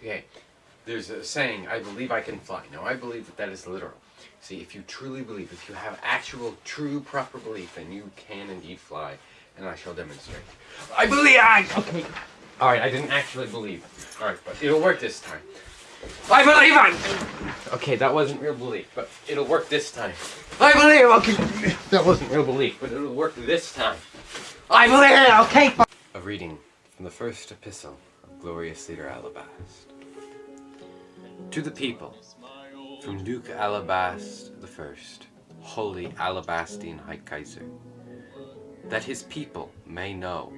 Okay, there's a saying, I believe I can fly. Now, I believe that that is literal. See, if you truly believe, if you have actual, true, proper belief, then you can indeed fly, and I shall demonstrate. I believe I... Okay. Alright, I didn't actually believe. Alright, but it'll work this time. I believe I... Okay, that wasn't real belief, but it'll work this time. I believe, okay. That wasn't real belief, but it'll work this time. I believe, okay. A reading from the first epistle glorious leader Alabast. To the people, from Duke Alabast First, holy Alabastine High Kaiser, that his people may know